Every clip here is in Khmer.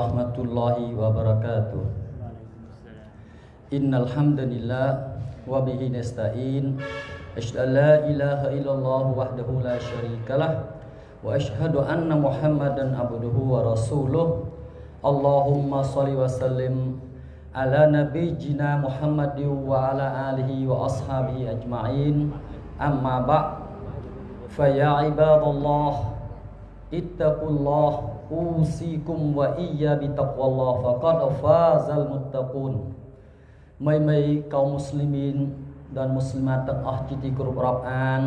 ورحمة الله وبركاته إن الحمد لله وبه نستعين أشهد أن لا إله إلا الله وحده لا شريك له وأشهد أن محمدا عبده ورسوله اللهم صل وسلم على نبينا محمد وعلى آله وأصحابه أجمعين أما بعد فيا عباد الله اتقوا الله ittaqullah usikum wa iyya bi taqwallah faqad fazal muttaqun មីមីកុំមូស្លីមីន dan muslimat ទាំងអស់ជាទីគោរពរាប់អាន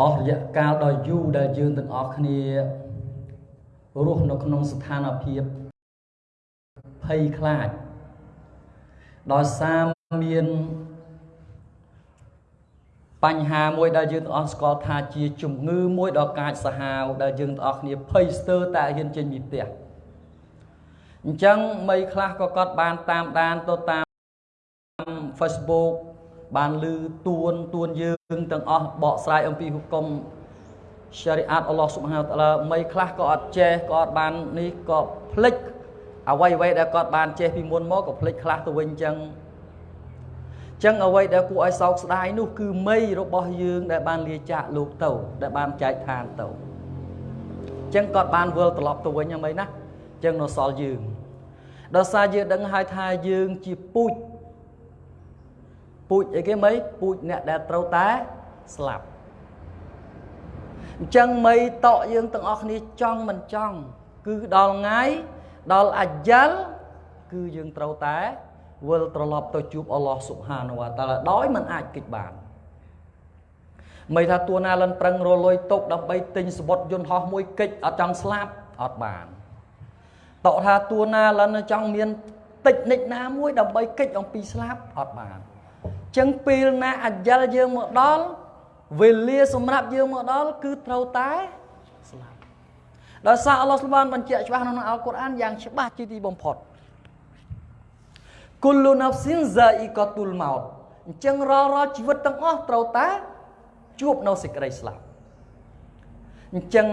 អស់រយៈកាលដ៏យូរដែលយើងទាំងអស់គ្នារស់នៅក្នុងស្ថានភាពភ័យខ្លាចដោយសារមាន បញ្ហាមួយដែលយើងទាំងអស់ស្គាល់ថាជាជំងឺមួយដ៏កាចសាហាវដែលយើងទាំងអស់គ្នាភ័យស្ទើរតែហ៊ានចេញពីផ្ទះអញ្ចឹងមីខ្លះក៏គាត់បានតាមដានទៅតាម Facebook បានឮទួនទួនយើងទាំងអស់បកស្រាយអំពីហុគម syariat Allah Subhanahu wa taala មីខ្លះក៏អត់ចេះក៏អត់បាននេះក៏ភ្លេចអ្វីអ្វីដែលគាត់បានចេះពីមុនមកក៏ភ្លេចខ្លះទៅវិញអញ្ចឹង ចឹងអ្វីដែលគួរឲ្យសោកស្ដាយនោះគឺមីរបស់យើងដែលបានលាចាកលោកទៅដែលបានចែកឋានទៅចឹងគាត់បានវិលត្រឡប់ទៅវិញហ្មងណាចឹងនៅសល់យើងដោយសារយើងដឹងហើយថាយើងជាពូជពូជអីគេមីពូជអ្នកដែលត្រូវតែស្លាប់អញ្ចឹងមីតក់យើងទាំងអស់គ្នាចង់មិនចង់ គឺដល់ថ្ងៃដល់អាយ៉ាល់គឺយើងត្រូវតែ វិលត្រឡប់ទៅជួបអល់ឡោះស៊ុបហានវតាឡាដោយមិនអាចគេចបានមិនថាតួណាលិនប្រឹងរលុយទុកដើម្បីទិញសបុតយន្តហោះមួយកិច្ចអត់ចង់ស្លាប់អត់បានតក់ថាតួណាលិនចង់មានតិចនិចណាមួយដើម្បីកិច្ចអំពីស្លាប់អត់បានចឹងពេលណាអាយ៉លយើងមកដល់វេលាសម្រាប់យើងមកដល់គឺត្រូវតែស្លាប់ដោយសារអល់ឡោះស្បានបញ្ជាក់ច្បាស់ក្នុងអល់កុរអានយ៉ាងច្បាស់ជាទីបំផុត គុលលូណាហ្វស៊ីនហ្សាអ៊ីកាតុលម៉ោតអញ្ចឹងរាល់រាល់ជីវិតទាំងអស់ត្រូវតែជួបនៅសេចក្តីស្លាប់អញ្ចឹង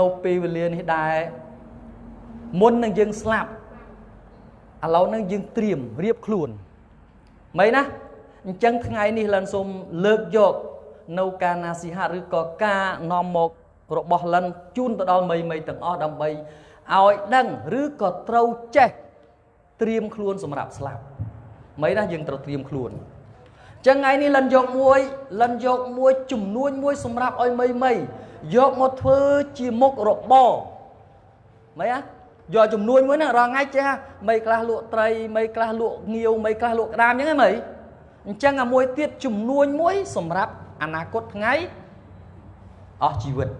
នៅពេលវេលានេះដែរមុននឹងយើងស្លាប់ឥឡូវនឹងយើងត្រៀមរៀបខ្លួនមិនណាអញ្ចឹងថ្ងៃនេះលិនសូមលើកយកនៅការណាស៊ីហាឬក៏ការនាំមករបស់លិនជូនទៅដល់មីមីទាំងអស់ដើម្បីឲ្យដឹងឬក៏ត្រូវចេះត្រៀមខ្លួនសម្រាប់ស្លាប់ មិនណាយើងត្រូវត្រៀមខ្លួនចឹងថ្ងៃនេះលិនយកមួយលិនយកមួយចំនួនមួយសម្រាប់ឲ្យមីមីយកមកធ្វើជាមុខរបរមិនណាយកចំនួនមួយហ្នឹងរាល់ថ្ងៃចេះមីខ្លះលក់ត្រីមីខ្លះលក់ងាវមីខ្លះលក់ក្តាមអញ្ចឹងហ៎មីអញ្ចឹងអាមួយទៀតចំនួនមួយ សម្រាប់អនាគតថ្ងៃអស់ជីវិតឥ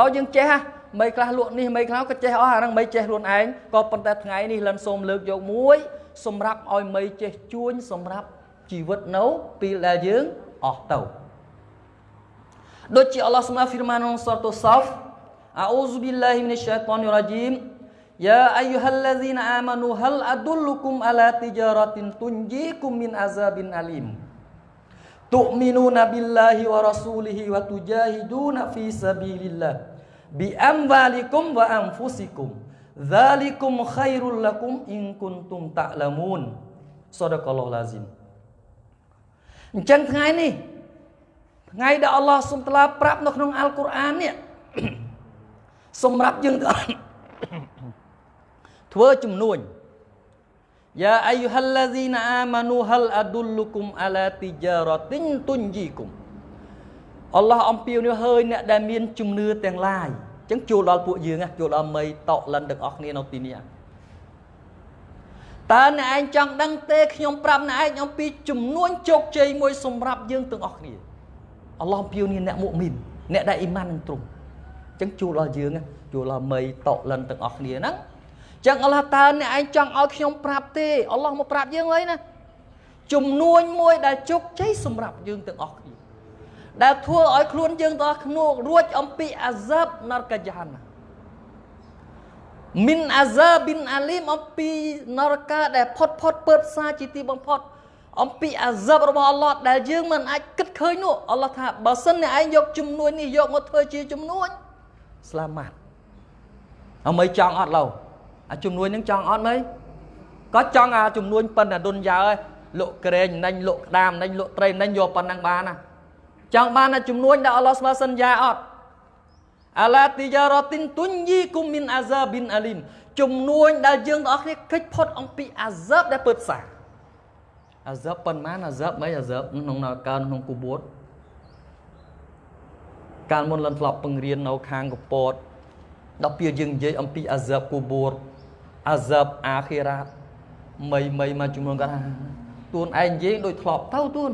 ឡូវយើងចេះហ៎ មីខ្លះលក់នេះមីខ្លះក៏ចេះអស់អាហ្នឹងមីចេះខ្លួនឯងក៏ប៉ុន្តែថ្ងៃនេះលិនសូមលើកយកមួយ សម្រាប់ឲ្យមីចេះជួញសម្រាប់ជីវិតនៅពេលដែលយើងអស់ទៅដូចជាអល់ឡោះស្មាហ្វីរម៉ានក្នុងសូរតុសោហ្វអអ៊ូស៊ូប៊ីឡាហ៊ីមីនឆៃតានីរ៉ាជីម يا أيها الذين آمنوا هل أدلكم على تجارة تنجيكم من عذاب أليم تؤمنون بالله ورسوله وتجاهدون في سبيل الله bi amwalikum wa anfusikum. Dzalikum khairul lakum in kuntum ta'lamun. Sadaqallahu lazim. Ở chân ngày này ថ្ងៃដែលអល់ឡោះសូមតឡាប្រាប់នៅក្នុងអល់កុរអាននេះសម្រាប់យើងធ្វើជំនួញយ៉ាអាយូហាល់ឡាហ្ស៊ីណាអាម៉ានូហាល់អាឌុលលុគុមអាឡាទីជារ៉ាទីនទុនជីគុម អល់ឡោះអំពាវនាវហើយអ្នកដែលមានជំនឿទាំងឡាយអញ្ចឹងចូលដល់ពួកយើងចូលដល់មីតកលិនទាំងអស់គ្នានៅទីនេះតើអ្នកឯងចង់ដឹងទេខ្ញុំប្រាប់អ្នកឯងអំពីចំនួនជោគជ័យមួយសម្រាប់យើងទាំងអស់គ្នាអល់ឡោះអំពាវនាវអ្នកមុមីនអ្នកដែលអ៊ីម៉ាននឹងទ្រង់អញ្ចឹងចូលដល់យើងចូលដល់មីតកលិនទាំងអស់គ្នាហ្នឹងអញ្ចឹងអល់ឡោះតើអ្នកឯងចង់ឲ្យខ្ញុំប្រាប់ទេអល់ឡោះមកប្រាប់យើងហើយណាចំនួនមួយដែលជោគជ័យសម្រាប់យើងទាំងអស់គ្នា ដែលធ្វើឲ្យខ្លួនយើងទាំងអស់គ្នារួចអំពីអាសាបនរក ජහ ណាមីនអាសាប៊ីនអាលីមអំពីនរកដែលផុតផុតពើផ្សាជាទីបំផុតអំពីអាសាបរបស់អល់ឡោះដែលយើងមិនអាចគិតឃើញនោះអល់ឡោះថាបើសិនអ្នកឯងយកជំនួយនេះយកមកធ្វើជាជំនួយស្លាម៉ាត់អមីចង់អត់ឡូវអាជំនួយនឹងចង់អត់មើលក៏ចង់អាជំនួយប៉ុណ្ណាឌុនយ៉ាហើយលក់ក្រែងណាញ់លក់ក្តាមណាញ់លក់ត្រីណាញ់យកប៉ុណ្ណឹងបានណា ចង់បានអាជំនួយដែលអល់ឡោះស្វាសន្យាអត់អាឡាទីយ៉ារ៉ាទីនទុនយីគុំមីនអាហ្សាប៊ីនអាលីមជំនួយដែលយើងទាំងអស់គ្នាកិច្ចផុតអំពីអាហ្សាបដែលពើផ្សាអាហ្សាបប៉ុន្មានអាហ្សាបមិនអាហ្សាបក្នុងនៅកើក្នុងគូបួតកាលមុនលន់ធ្លាប់ពឹងរៀននៅខាងកពតដល់ពេលយើងនិយាយអំពីអាហ្សាបគូបួតអាហ្សាបអាខិរ៉ាតមីមីមកជំនួនគាត់ថាទួនឯងនិយាយដូចធ្លាប់ទៅទួន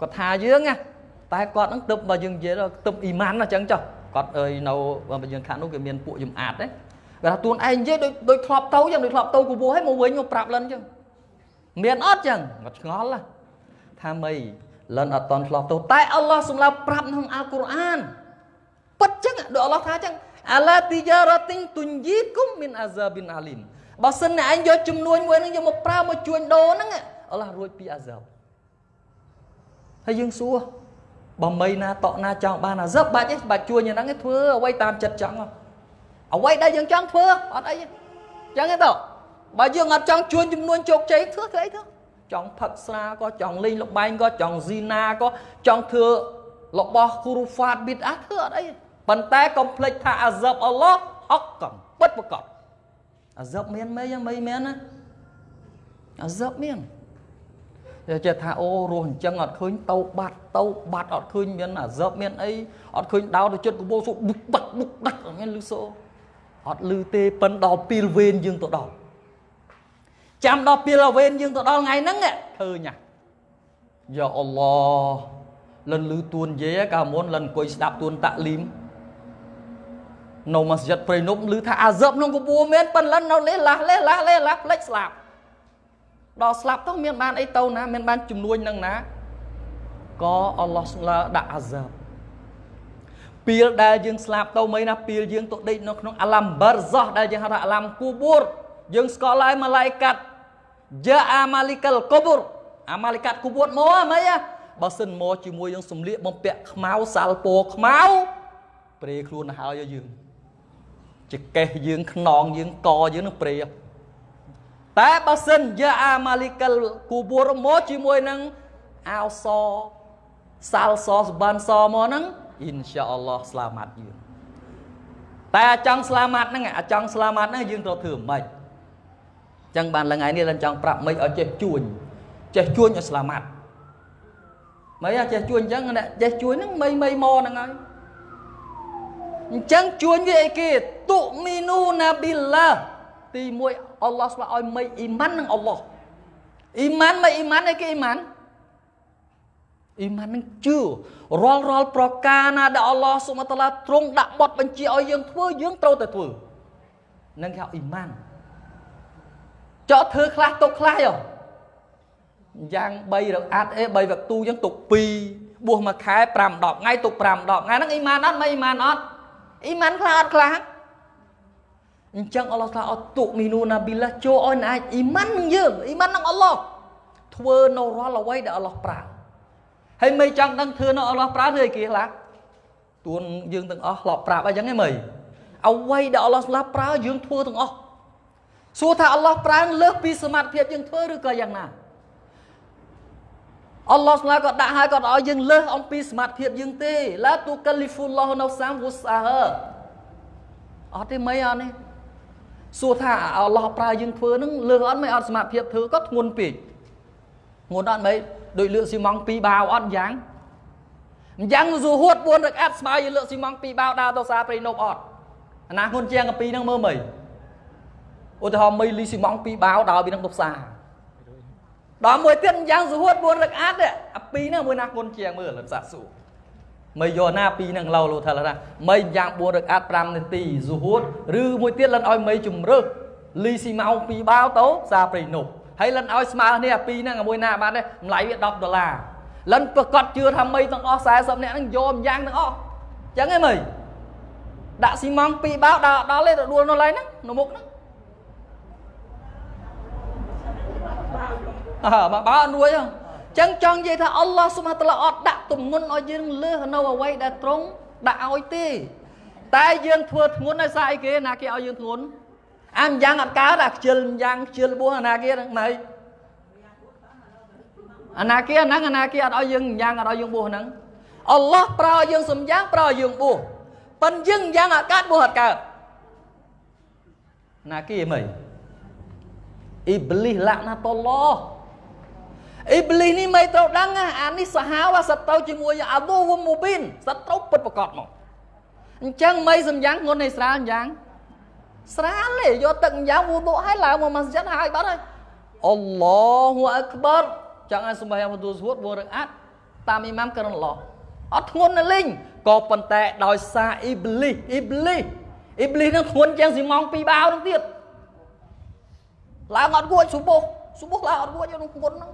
គាត់ថាយើងណា តែគាត់នឹងទឹកបើយើងនិយាយទឹកអ៊ីម៉ានអញ្ចឹងចុះគាត់អើយនៅបើយើងខាងនោះគេមានពួកយំអាតទេគាត់ថាទួនឯងនិយាយដូចដូចធ្លាប់ទៅចឹងដូចធ្លាប់ទៅគូបួឲ្យមកវិញមកប្រាប់លិនចឹងមានអត់ចឹងគាត់ឆ្ងល់ថាមីលិនអត់តន់ធ្លាប់ទៅតែអល់ឡោះសម្រាប់ប្រាប់ក្នុងអល់កុរអានពិតចឹងដូចអល់ឡោះថាចឹងអាឡាទីយ៉ារ៉ាទីងទុនយីគុំមីនអាហ្សាប៊ីនអាលីមបើសិនណាឯងយកចំនួនមួយហ្នឹងយកមកប្រើមកជួញដូរហ្នឹងអល់ឡោះរួចពីអាហ្សាបហើយយើងសួរ បើមីណាតក់ណាចង់បានអាហ្សាបបាច់ទេបាច់ជួញហ្នឹងធ្វើអ្វីតាមចិត្តចង់អ្វីដែលយើងចង់ធ្វើអត់អីចឹងទេតើបើយើងអត់ចង់ជួញចំនួនជោគជ័យធ្វើធ្វើអីទៅចង់ផឹកស្រាក៏ចង់លេងលបែងក៏ចង់ស៊ីណាក៏ចង់ធ្វើរបស់គូរូហ្វាតប៊ីតអាធ្វើអត់អីប៉ុន្តែកុំភ្លេចថាអាហ្សាបអល់ឡោះហកកំពិតប្រកបអាហ្សាបមានមិនយ៉ាងមិនមែនណាអាហ្សាបមាន ចេះថាអូរស់អញ្ចឹងអត់ឃើញទៅបាត់ទៅបាត់អត់ឃើញមានអាហ្សាបមានអីអត់ឃើញដោទៅចិត្តកបោសុបុកបាត់បុកដាច់អត់មានលឺសូអត់លឺទេប៉ិនដល់ពីលវេនយើងទៅដល់ចាំដល់ពីលវេនយើងទៅដល់ថ្ងៃហ្នឹងឃើញណាយ៉ាអល់ឡោះលិនលឺទួននិយាយកាលមុនលិនអង្គុយស្ដាប់ទួនតាក់លីមនៅមស្ជីតព្រៃនប់ឮថាអាហ្សឹបក្នុងកបួមានប៉ិនលិននៅលេឡាស់លេឡាស់លេឡាស់ផ្លេចស្លាប់ ដល់ស្លាប់ទៅមានបានអីទៅណាមានបានជំនួយនឹងណាក៏អល់ឡោះស្លាដាក់អាហ្សឹបពីលដែលយើងស្លាប់ទៅមិនណាពីលយើងទៅដេកនៅក្នុងអាឡាំបារហ្សាដែលយើងហៅថាអាឡាំគូបួរយើងស្គាល់ហើយម៉ាឡៃកាត់យ៉ាអាម៉ាលីកាល់កូបួរអាម៉ាលីកាត់គូបួរមកហ្មងបើសិនមកជាមួយនឹងសំលៀកបំពាក់ខ្មៅសាល់ពោខ្មៅព្រេខ្លួនទៅហើយយើងចកេះយើងខ្នងយើងកយើងនឹងព្រេ តែបើសិនយ៉ាអាម៉ាលីកាល់គូបួរមកជាមួយនឹងអាវសសាល់សសបានសមកហ្នឹងអ៊ីនសាអល់ឡោះស្លាម៉ាត់យើងតែចង់ស្លាម៉ាត់ហ្នឹងអាចង់ស្លាម៉ាត់ហ្នឹងយើងត្រូវធ្វើម៉េចចឹងបានលថ្ងៃនេះលិនចង់ប្រាប់មិនឲ្យចេះជួញចេះជួញឲ្យស្លាម៉ាត់មិនអាចចេះជួញអញ្ចឹងអ្នកចេះជួញហ្នឹងមិនមិនមកហ្នឹងហើយអញ្ចឹងជួញវាអីគេទុមីនូណាប៊ីឡាទី1 អល់ឡោះស្វាឲ្យមិនអ៊ីម៉ាននឹងអល់ឡោះអ៊ីម៉ានមិនអ៊ីម៉ានអីគេអ៊ីម៉ានអ៊ីម៉ាននឹងជឿរាល់រាល់ប្រការណាដែលអល់ឡោះសុបតាឡាទ្រង់ដាក់បទបញ្ជាឲ្យយើងធ្វើយើងត្រូវតែធ្វើនឹងគេហៅអ៊ីម៉ានចោតធ្វើខ្លះទុកខ្លះយោយ៉ាង3រអាត់អេ3វគ្គទូចឹងទុក2បួសមួយខែ5 10ថ្ងៃទុក5 10ថ្ងៃហ្នឹងអ៊ីម៉ានអត់មិនអ៊ីម៉ានអត់អ៊ីម៉ានខ្លះអត់ខ្លះ អញ្ចឹងអល់ឡោះថាអត់ទុកមីនូណាប៊ីឡាចូលឲ្យអាចអ៊ីម៉ាននឹងយើងអ៊ីម៉ាននឹងអល់ឡោះធ្វើនៅរាល់អ្វីដែលអល់ឡោះប្រើហើយមិនចង់ដឹងធ្វើនៅអល់ឡោះប្រើធ្វើអីគេខ្លះទួនយើងទាំងអស់ធ្លាប់ប្រាប់អញ្ចឹងហ៎មើលអ្វីដែលអល់ឡោះស្លាប់ប្រើយើងធ្វើទាំងអស់សួរថាអល់ឡោះប្រើលើសពីសមត្ថភាពយើងធ្វើឬក៏យ៉ាងណាអល់ឡោះស្លាក៏ដាក់ឲ្យគាត់ឲ្យយើងលើសអំពីសមត្ថភាពយើងទេឡាទូកាលីហ្វុលឡោះនៅសាមវុសាហអត់ទេមិនអត់នេះ សួរថាអល់ឡោះប្រើយើងធ្វើនឹងលើសអត់មិនអត់សមត្ថភាពធ្វើក៏ធ្ងន់ពេកធ្ងន់អត់មិនដូចលើកស៊ីម៉ង់2បាវអត់យ៉ាងអញ្ចឹងស៊ូហួត4រកអាត់ស្មើយើងលើកស៊ីម៉ង់2បាវដើរទៅសាព្រៃនប់អត់អាណាហ៊ុនជាងកាពីហ្នឹងមើលមើលឧទាហរណ៍មីលីស៊ីម៉ង់2បាវដើរពីហ្នឹងទៅផ្សារដល់មួយទៀតយ៉ាងសុហួត4រកអាត់អាពីហ្នឹងមួយណាគុនជាងមើលលិតសាស៊ូ មិនយកណាពីហ្នឹងឡូលោថាថាមីយ៉ាង4រកអាត់5នាទីសុហួតឬមួយទៀតលិនឲ្យមីជំរើសលីស៊ីម៉ោង2បាវទៅផ្សារព្រៃនប់ហើយលិនឲ្យស្មើនេះអាពីហ្នឹងមួយណាបានទេតម្លៃវា10ដុល្លារលិនប្រកាសជឿថាមីទាំងអស់40នាក់ហ្នឹងយកម្យ៉ាងទាំងអស់អញ្ចឹងហ៎មីដាក់ស៊ីម៉ង2បាវដល់ដល់ទេទៅដួលនៅឡើយហ្នឹងនៅមុខហ្នឹងអើបើអត់រួយអញ្ចឹងចង់និយាយថាអល់ឡោះសុបហានតាឡាអត់ដាក់ទំនុនឲ្យយើងលើសនៅអ្វីដែលត្រង់ដាក់ឲ្យទេតែយើងធ្វើធ្ងន់ឲ្យសារអីគេណាគេឲ្យយើងធ្ងន់អាម្យ៉ាងអត់កើតអាខ្ជិលម្យ៉ាងខ្ជិលបួសអាណាគេហ្នឹងម៉េចអាណាគេហ្នឹងអាណាគេអត់ឲ្យយើងម្យ៉ាងអត់ឲ្យយើងបួសហ្នឹងអល់ឡោះប្រើឲ្យយើងសំយ៉ាងប្រើឲ្យយើងបួសប៉ិនយើងយ៉ាងអត់កើតបួសអត់កើតណាគេមិនអ៊ីប្លីសឡាក់ណាតុលឡោះ អ៊ីប្លីសនេះមិនត្រូវដឹងអានេះសាហាវសត្រូវជាមួយអាឌូវមូប៊ីនសត្រូវពិតប្រកបមកអញ្ចឹងមិនសំយ៉ាងងុននៃស្រាលយ៉ាងស្រាលទេយកទឹកយ៉ាងវូឌូឲ្យឡើងមកម៉ាស្ជីតហើយបាត់ហើយអល់ឡោះអក្បរចង់ឲ្យសម្បះវទូស្វតវរអាត់តាមអ៊ីម៉ាំករណឡោះអត់ធ្ងន់ណាលេងក៏ប៉ុន្តែដោយសារអ៊ីប្លីសអ៊ីប្លីសអ៊ីប្លីសនឹងធ្ងន់ជាងស៊ីម៉ងពីបាវនឹងទៀតឡើងអត់គួចសុបុះសុបុះឡើងអត់គួចយកនឹងធ្ងន់ហ្នឹង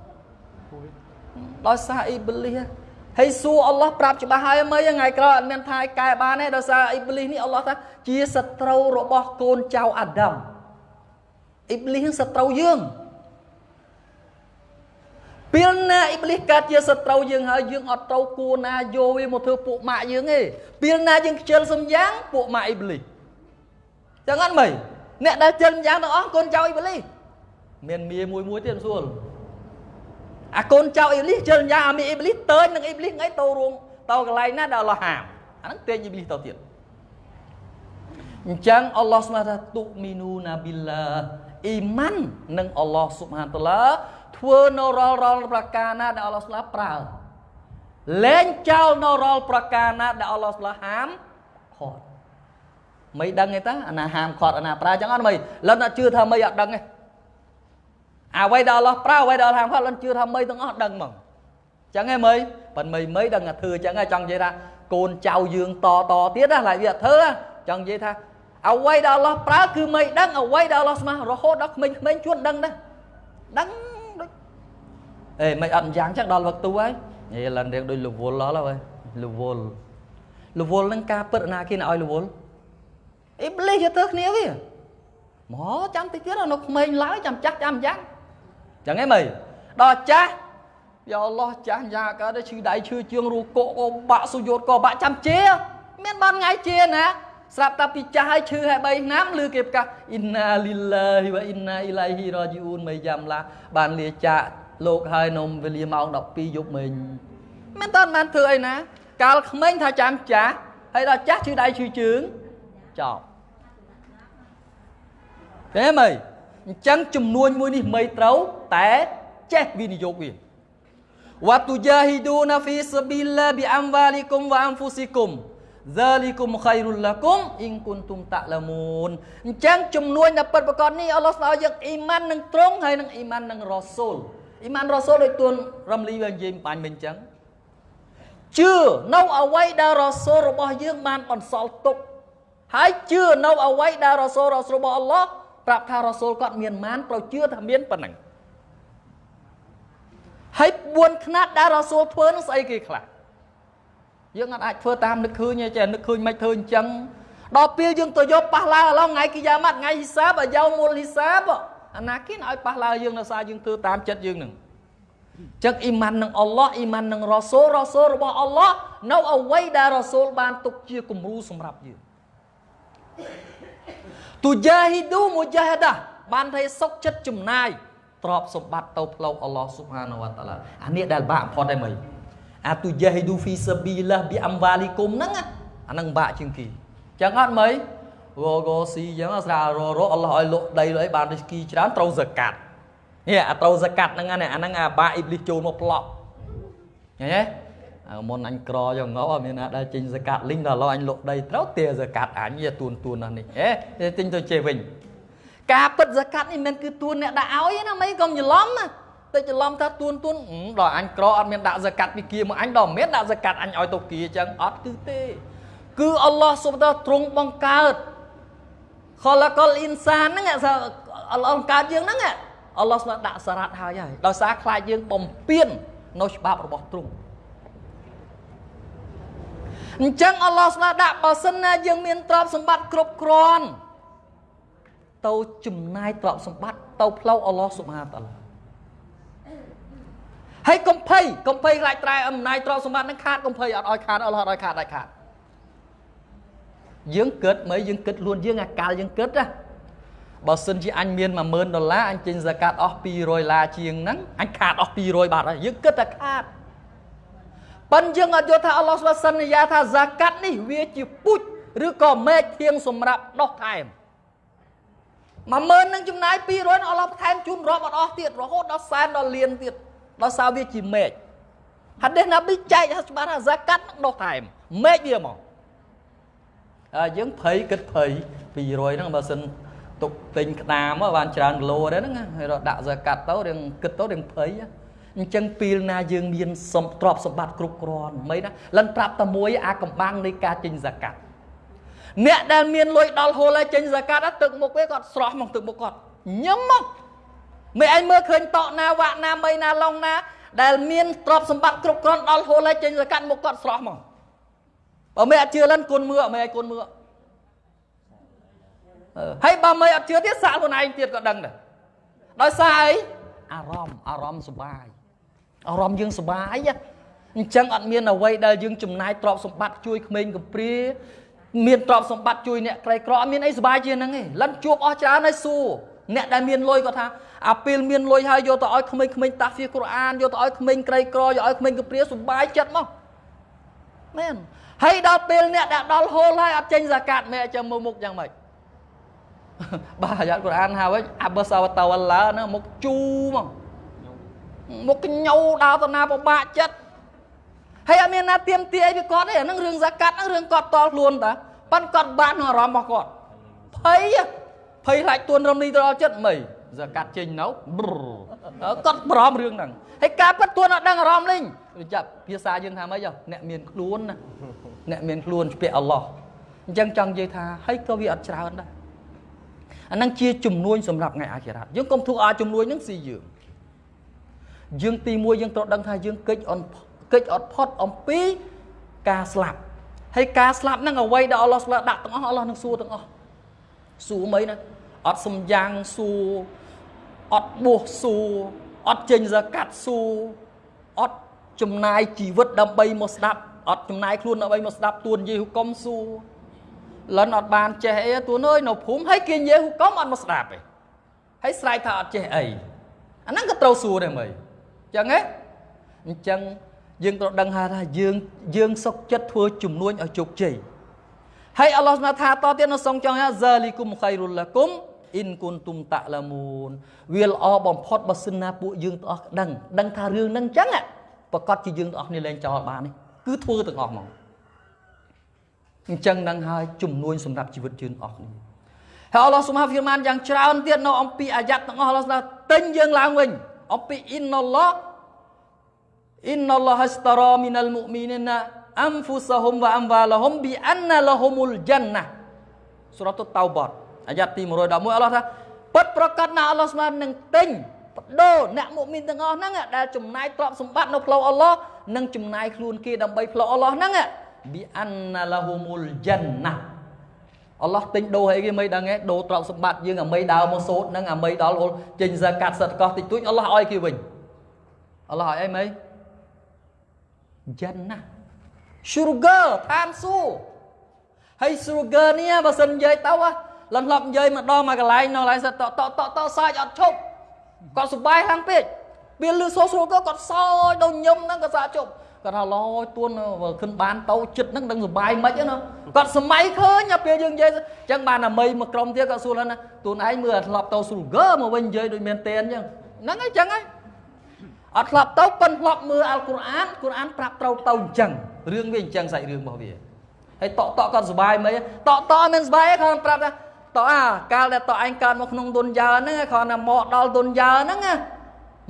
ដោយសារអ៊ីប្លីសហើយសួរអល់ឡោះប្រាប់ច្បាស់ហើយមើលថ្ងៃក្រោយអត់មានថាកែបានទេដោយសារអ៊ីប្លីសនេះអល់ឡោះថាជាសត្រូវរបស់កូនចៅអាដាមអ៊ីប្លីសនឹងសត្រូវយើងពេលណាអ៊ីប្លីសកើតជាសត្រូវយើងហើយយើងអត់ត្រូវគួរណាយកវាមកធ្វើពួកម៉ាក់យើងទេពេលណាយើងខ្ជិលសំយ៉ាងពួកម៉ាក់អ៊ីប្លីសចឹងអត់មើលអ្នកដែលជិលយ៉ាងទាំងអស់កូនចៅអ៊ីប្លីសមានមាមួយមួយទៀតសួរ អាកូនចៅអ៊ីប្លីសជិលយ៉ាងអាមីអ៊ីប្លីសតើនឹងអ៊ីប្លីសថ្ងៃទៅរួមទៅកន្លែងណាដែលអល់ឡោះហាមអាហ្នឹងទាញអ៊ីប្លីសទៅទៀតអញ្ចឹងអល់ឡោះស្មាថាទុមីនូណាប៊ីឡាអ៊ីម៉ាន់នឹងអល់ឡោះស៊ុបហានតាឡាធ្វើនៅរាល់រាល់ប្រការណាដែលអល់ឡោះស្លាប្រើលែងចោលនៅរាល់ប្រការណាដែលអល់ឡោះស្លាហាមខត់មិនដឹងទេតាអាណាហាមខត់អាណាប្រើចឹងអត់មិនលិនអត់ជឿថាមិនអត់ដឹងទេ អ្វីដែលអល់ឡោះប្រើអ្វីដែលហាមខត់លិនជឿថាមិនទាំងអស់ដឹងហ្មងចឹងហ៎មើលប៉ិនមិនមិនដឹងថាធ្វើចឹងហ៎ចង់និយាយថាកូនចៅយើងតតទៀតណាឡើយវាអត់ធ្វើចង់និយាយថាអ្វីដែលអល់ឡោះប្រើគឺមិនដឹងអ្វីដែលអល់ឡោះស្មាស់រហូតដល់ក្មេងៗជួនដឹងដែរដឹងអេមិនអត់យ៉ាងចឹងដល់វឹកទូហើយនិយាយឡើងរៀងដូចលវលដល់ហើយលវលលវលនឹងការពិតណាគេឲ្យលវលអ៊ីប្លីសយកទៅគ្នាវាមកចាំតិចទៀតនៅក្មេងឡើយចាំចាស់ចាំយ៉ាង ចឹងហ៎មើលដល់ចាស់យ៉ាអល់ឡោះចាស់យ៉ាកើតឈឺដៃឈឺជើងរូកកក៏បាក់សុយោតក៏បាក់ចាំជា មានបានថ្ងៃជាណាស្រាប់តែពីចាស់ហើយឈឺហើយ3ឆ្នាំឬគេប្រកាសអ៊ីនណាលីឡាហ៊ីវ៉ាអ៊ីនណាអ៊ីឡៃហ៊ីរ៉ាជីអ៊ូនមិនយ៉ាំឡាបានលាចាកលោកហើយនំវេលាម៉ោង12យប់មិញមិនតាន់បានធ្វើអីណាកាលក្មេងថាចាំចាស់ហើយដល់ចាស់ឈឺដៃឈឺជើងចប់ទេមើលអញ្ចឹងចំនួនមួយនេះមិនត្រូវ តែចេះវិនិយោគវាវ៉ាតុយ៉ាហ៊ីឌូណាហ្វីសប៊ីឡាប៊ីអាំវ៉ាលីគុំវ៉ាអំហ្វូស៊ីគុំ Zalikum khairul lakum in kuntum ta'lamun អញ្ចឹងចំនួនដែលពិតប្រកបនេះអល់ឡោះស្ដៅយើងអ៊ីម៉ាននឹងត្រង់ហើយនឹងអ៊ីម៉ាននឹងរ៉ាស៊ូលអ៊ីម៉ានរ៉ាស៊ូលដូចទួនរំលីវានិយាយបាញ់មិញអញ្ចឹងជឿនៅអ្វីដែលរ៉ាស៊ូលរបស់យើងបានបន្សល់ទុកហើយជឿនៅអ្វីដែលរ៉ាស៊ូលរបស់អល់ឡោះប្រាប់ថារ៉ាស៊ូលគាត់មានម៉ានត្រូវជឿថាមានប៉ុណ្ណឹង ហើយ4ខ្នាតដែលរ៉ាស៊ូលធ្វើនឹងស្អីគេខ្លះយើងអត់អាចធ្វើតាមនឹកឃើញទេចេះនឹកឃើញមិនធ្វើអញ្ចឹងដល់ពេលយើងទៅយកប៉ះឡើងឡងថ្ងៃគីយ៉ាម៉ាត់ថ្ងៃហ៊ីសាបអាយ៉ៅមូលហ៊ីសាបអាណាគិនឲ្យប៉ះឡើងយើងនៅសារយើងធ្វើតាមចិត្តយើងនឹងចឹងអ៊ីម៉ាននឹងអល់ឡោះអ៊ីម៉ាននឹងរ៉ាសូលរ៉ាសូលរបស់អល់ឡោះនៅអ្វីដែលរ៉ាសូលបានទុកជាគំរូសម្រាប់យើងទូយ៉ាហ៊ីឌូមូយ៉ាហដាបានថាសុកចិត្តចំណាយ ទ្រព្យសម្បត្តិទៅផ្លូវអល់ឡោះស៊ុបហានវតាឡាអានេះដែលបាក់ផុតតែមិនអាទូយ៉ាហ៊ីឌូហ្វីសាប៊ីឡាប៊ីអំវ៉ាលីគុំហ្នឹងអាហ្នឹងបាក់ជាងគេចឹងអត់មើលរកស៊ីចឹងស្រាររអល់ឡោះឲ្យលក់ដីលុយបានរីស្គីច្រើនត្រូវសកាត់នេះអាត្រូវសកាត់ហ្នឹងអាហ្នឹងអាបាអ៊ីបលីសចូលមកប្លក់ឃើញទេមុនអញក្រយ៉ាងងអត់មានណាដែលចេញសកាត់លីងដល់ឡោះអញលក់ដីត្រូវទាសកាត់អញយាទួនទួននេះហេទិញទៅជេវិញ ការពិតសកាត់នេះមិនគឺទួនអ្នកដាក់ឲ្យណាមិនកុំច្រឡំណាទៅច្រឡំថាទួនទួនដល់អញក្រអត់មានដាក់សកាត់ពីគៀមកអញដល់មិនមានដាក់សកាត់អញឲ្យទៅគៀអញ្ចឹងអត់គឺទេ គឺអល់ឡោះសុបតាទ្រង់បង្កើតខលកលអ៊ីនសានហ្នឹងអល់ឡោះបង្កើតយើងហ្នឹងអល់ឡោះស្មាដាក់សារ៉ាត់ហើយហើយដោយសារខ្លាចយើងបំពេញនៅច្បាប់របស់ទ្រង់អញ្ចឹងអល់ឡោះស្មាដាក់បើសិនណាយើងមានទ្រព្យសម្បត្តិគ្រប់គ្រាន់ ទៅចំណាយទ្រព្យសម្បត្តិទៅផ្លូវអល់ឡោះសុបហានតាឡាហើយកុំភ័យកុំភ័យខ្លាចត្រែអំណាចទ្រព្យសម្បត្តិនឹងខាតកុំភ័យអត់ឲ្យខាតអល់ឡោះអត់ឲ្យខាតដាច់ខាតយើងគិតមើលយើងគិតខ្លួនយើងអាកាលយើងគិតណាបើសិនជាអញមាន10000ដុល្លារអញចេញហ្សាកាតអស់200ឡាជាងហ្នឹងអញខាតអស់200បាត់ហើយយើងគិតតែខាតប៉ិនយើងអត់យល់ថាអល់ឡោះស្វាសន្យាថាហ្សាកាត់នេះវាជាពូជឬក៏មេឃធៀងសម្រាប់ដោះថែម 10000នឹងចំណាយ200អល់ឡោះបន្ថែមជូនរាប់អត់អស់ទៀតរហូតដល់សែនដល់លានទៀតដល់សារវាជាមេឃហាឌីសណាប៊ីចែកថាច្បាស់ថាហ្សាកាត់នឹងដោះថែមមេឃវាមកហើយយើងភ័យគិតភ័យ200ហ្នឹងបើសិនទុកទិញក្តាមបានច្រើនគីឡូដែរហ្នឹងហើយរកដាក់ហ្សាកាត់ទៅរៀងគិតទៅរៀងភ័យអញ្ចឹងពេលណាយើងមានសំទ្របសម្បត្តិគ្រប់គ្រាន់មិនណាលិនប្រាប់តែមួយអាកំបាំងនៃការចេញហ្សាកាត់ អ្នកដែលមានលុយដល់ហូលហើយចេញហ្សាកាត់ទឹកមុខវាគាត់ស្រស់មកទឹកមុខគាត់ញឹមមកមិនឯងមើលឃើញតក់ណាវាក់ណាមីណាឡុងណា ដែលមានទ្រព្យសម្បត្តិគ្រប់គ្រាន់ដល់ហូលហើយចេញហ្សាកាត់មុខគាត់ស្រស់មកបើមិនអត់ជឿលិនគុណមើមិនឯងគុណមើហើយបើមិនអត់ជឿទៀតសាក់ខ្លួនឯងទៀតក៏ដឹងដែរដោយសារអីអារម្មណ៍អារម្មណ៍សុបាយអារម្មណ៍យើងសុបាយអញ្ចឹងអត់មានអ្វីដែលយើងចំណាយទ្រព្យសម្បត្តិជួយក្មេងកំព្រា មានទ្រព្យសម្បត្តិជួយអ្នកក្រីក្រអត់មានអីសុបាយជាងហ្នឹងទេលិនជួបអស់ច្រើនហើយសួរអ្នកដែលមានលុយគាត់ថាអាពេលមានលុយហើយយកទៅឲ្យក្មេងៗតាហ្វៀកូរ៉ានយកទៅឲ្យក្មេងក្រីក្រយកឲ្យក្មេងកំព្រាសុបាយចិត្តមកមែនហើយដល់ពេលអ្នកដែលដល់ហូលហើយអត់ចេញសាកាត់មែនចាំមើលមុខយ៉ាងម៉េចបាទអាយ៉ាត់កូរ៉ានហៅវិញអាបសាវតាវឡាណាមុខជូមកមុខកញោដើរទៅណាពិបាកចិត្ត ហើយអត់មានណាទៀមទាអីពីគាត់ទេអានឹងរឿងសាកាត់ហ្នឹងរឿងគាត់តល់ខ្លួនតាប៉ិនគាត់បានក្នុងអារម្មណ៍របស់គាត់ភ័យភ័យខ្លាចទួនរំលីទៅដល់ចិត្តមិនសាកាត់ចេញនៅគាត់បារម្ភរឿងហ្នឹងហើយការពិតទួនអត់ដឹងអារម្មណ៍លេងចាប់ភាសាយើងថាម៉េចអ្នកមានខ្លួនណាអ្នកមានខ្លួនស្ពាក់អល់ឡោះអញ្ចឹងចង់និយាយថាហើយក៏វាអត់ច្រើនដែរអាហ្នឹងជាជំនួយសម្រាប់ថ្ងៃអាខិរ៉ាត់យើងកុំធ្វើឲ្យជំនួយហ្នឹងស៊ីយើងយើងទីមួយយើងត្រូវដឹងថាយើងកិច្ចអន់ កិច្ចអត់ផុតអំពីការស្លាប់ហើយការស្លាប់ហ្នឹងអ្វីដែលអល់ឡោះស្លាប់ដាក់ទាំងអស់អល់ឡោះនឹងសួរទាំងអស់សួរមិនណាអត់សំយ៉ាងសួរអត់បួសសួរអត់ចេញសកាត់សួរអត់ចំណាយជីវិតដើម្បីមកស្ដាប់អត់ចំណាយខ្លួនដើម្បីមកស្ដាប់ទួនយេហ៊ូកុំសួរលិនអត់បានចេះអីទួនអើយនៅភូមិហើយគេយេហ៊ូកុំអត់មកស្ដាប់ទេហើយស្រែកថាអត់ចេះអីអាហ្នឹងក៏ត្រូវសួរដែរមើលអញ្ចឹងហ៎អញ្ចឹង យើងត្រូវដឹងថាយើងយើងសុខចិត្តធ្វើជំនួញឲ្យជោគជ័យហើយអល់ឡោះស្មាថាតទៀតនៅសងចង់ថាហ្សាលីគុំខៃរុលឡាគុំអ៊ីនគុនទុំតាឡាមូនវាល្អបំផុតបើសិនណាពួកយើងទាំងអស់ដឹងដឹងថារឿងហ្នឹងអញ្ចឹងប្រកាសជាយើងទាំងអស់គ្នាលែងចោលបាននេះគឺធ្វើទាំងអស់មកអញ្ចឹងនឹងហើយជំនួយសម្រាប់ជីវិតយើងអស់គ្នាហើយអល់ឡោះសុបហានហ្វីម៉ានយ៉ាងច្រើនទៀតនៅអំពីអាយ៉ាត់ទាំងអស់អល់ឡោះថាទិញយើងឡើងវិញអំពីអ៊ីនណឡោះ innallaha ashtara minal mu'minina anfusahum wa amwalahum bi anna lahumul jannah សូរ៉ាតុតោបតអាយ៉ាត់ទី111អល់ឡោះថាពិតប្រកាសណាស់អល់ឡោះស្មើនឹងទិញបដូរអ្នកមុមីនទាំងអស់ហ្នឹងដែលចំណាយទ្រព្យសម្បត្តិនៅផ្លូវអល់ឡោះនិងចំណាយខ្លួនគេដើម្បីផ្លូវអល់ឡោះហ្នឹងប៊ីអានណាឡាហូមុលយ៉ាន់ណាអល់ឡោះទិញដូរអីគេមិនដឹងទេដូរទ្រព្យសម្បត្តិយើងអាមីដើរមកសូត្រហ្នឹងអាមីដល់ហូលចេញសើកាត់សិតកោះតិចតួចអល់ឡោះឲ្យគេវិញអល់ឡោះឲ្យអីមិន τζ ាន់ណា sugar តាមសួរហើយ sugar នេះបើសិននិយាយទៅលន់ឡប់និយាយម្ដងមកកន្លែងនៅកន្លែងសិតតតតតសាច់អត់ឈប់គាត់សុបាយខាងពេកពេលលឺសូ sugar គាត់សោចដល់ញឹមហ្នឹងក៏សាជប់គាត់ថាឡយទួនខិនបានតោចិត្តហ្នឹងដឹងសុបាយមិនណាគាត់សម័យឃើញពេលយើងនិយាយអញ្ចឹងបានអាមីមួយក្រុមទៀតគាត់សួរណាទួនឯងមើលធ្លាប់តោ sugar មកវិញនិយាយដូចមានតែនអញ្ចឹងហ្នឹងអញ្ចឹងហើយ អត់ធ្លាប់ទៅប៉ិនធ្លាប់មើលអល់កុរអានកុរអានប្រាប់ត្រូវទៅអញ្ចឹងរឿងវាអញ្ចឹងសាច់រឿងរបស់វាហើយតកតកគាត់សុបាយមិនតកតកមិនសុបាយទេគាត់ប្រាប់ថាតអាកាលដែលតឯងកើតមកក្នុងទុនយ៉ាហ្នឹងគ្រាន់តែមកដល់ទុនយ៉ាហ្នឹង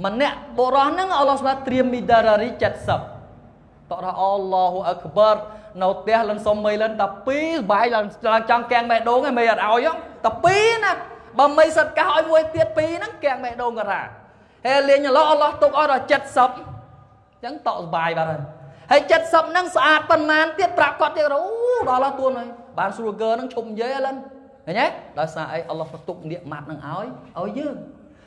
ម្នាក់បុរសហ្នឹងអល់ឡោះស្មាត្រៀមមីដារារី70តថាអល់ឡោះអក្បរនៅផ្ទះលិនសុំមីលិនតែ2សុបាយឡើងចង់កៀងបេះដូងឯងមិនអត់ឲ្យតែ2ណាបើមីសិតកាសឲ្យមួយទៀត2ហ្នឹងកៀងបេះដូងក៏ថា ហើយលេងអល់ឡោះអល់ឡោះទុកឲ្យដល់70អញ្ចឹងតក់សុបាយបាទហើយហើយ70ហ្នឹងស្អាតប៉ុន្មានទៀតប្រាប់គាត់ទៀតអូដល់ឡោះទួនហើយបានស្រួលកើហ្នឹងឈប់និយាយឥឡូវឃើញទេដោយសារអីអល់ឡោះទុកនៀកម៉ាត់នឹងឲ្យឲ្យយើង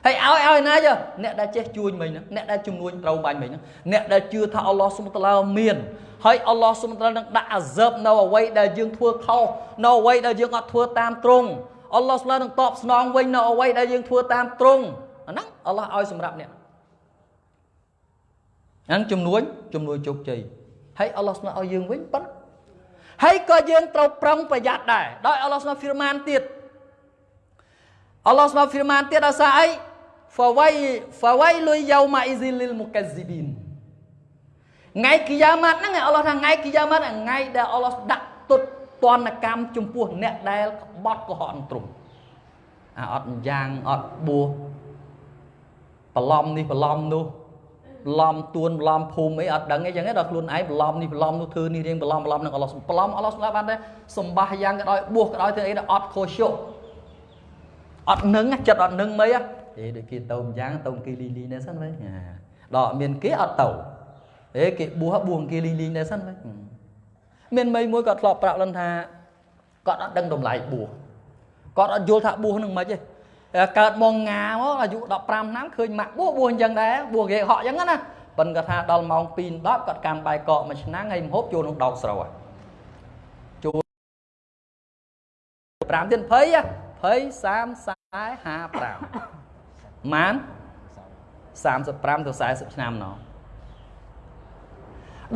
ហើយឲ្យឲ្យណាយើអ្នកដែលចេះជួយមិញហ្នឹងអ្នកដែលជំនួញត្រូវបាញ់មិញហ្នឹងអ្នកដែលជឿថាអល់ឡោះសុបតាឡាមានហើយអល់ឡោះសុបតាឡានឹងដាក់អាសើបនៅអ្វីដែលយើងធ្វើខុសនៅអ្វីដែលយើងអត់ធ្វើតាមត្រង់អល់ឡោះស្លានឹងតបស្នងវិញនៅអ្វីដែលយើងធ្វើតាមត្រង់ អាហ្នឹងអល់ឡោះឲ្យសម្រាប់អ្នកហ្នឹងជំនួញជំនួយជោគជ័យហើយអល់ឡោះស្លាឲ្យយើងវិញប៉ុណ្ណឹងហើយក៏យើងត្រូវប្រឹងប្រយ័ត្នដែរដោយអល់ឡោះស្លាហ្វីរម៉ានទៀតអល់ឡោះស្លាហ្វីរម៉ានទៀតដល់សារអី fawai fawailu yauma izil lil mukazzibin ថ្ងៃគីយ៉ាម៉ាត់ហ្នឹងអល់ឡោះថាថ្ងៃគីយ៉ាម៉ាត់ថ្ងៃដែលអល់ឡោះដាក់ទុតទណ្ឌកម្មចំពោះអ្នកដែលក្បត់កុហកទ្រង់អាអត់យ៉ាងអត់បួស បន្លំនេះបន្លំនោះបន្លំទួនបន្លំភូមិអីអត់ដឹងអីចឹងទេដល់ខ្លួនឯងបន្លំនេះបន្លំនោះធ្វើនេះរៀងបន្លំបន្លំនឹងអល់ឡោះបន្លំអល់ឡោះស្លាប់បានដែរសម្បាយ៉ាងក៏ដោយបួសក៏ដោយធ្វើអីដល់អត់ខុសជុអត់នឹងចិត្តអត់នឹងមិនហ៎អេដូចគេទៅម្យ៉ាងទៅគេលីលីនេះសិនវិញដល់មានគេអត់ទៅអេគេបួសបួសគេលីលីនេះសិនវិញមានមីមួយគាត់ធ្លាប់ប្រាប់លិនថាគាត់អត់ដឹងតម្លៃបួសគាត់អត់យល់ថាបួសនឹងមិនទេ កើតមកងាមកអាយុ15ឆ្នាំឃើញម៉ាក់បួសបួសអញ្ចឹងដែរបួសគេហក់អញ្ចឹងណាប៉ិនគាត់ថាដល់ម៉ោង2 10គាត់កាន់បាយកកមួយឆ្នាំហើយមហូបចូលក្នុងដោកស្រូវចូល5ទៀត20 20 30 45ម៉ាន35ទៅ40ឆ្នាំណោះ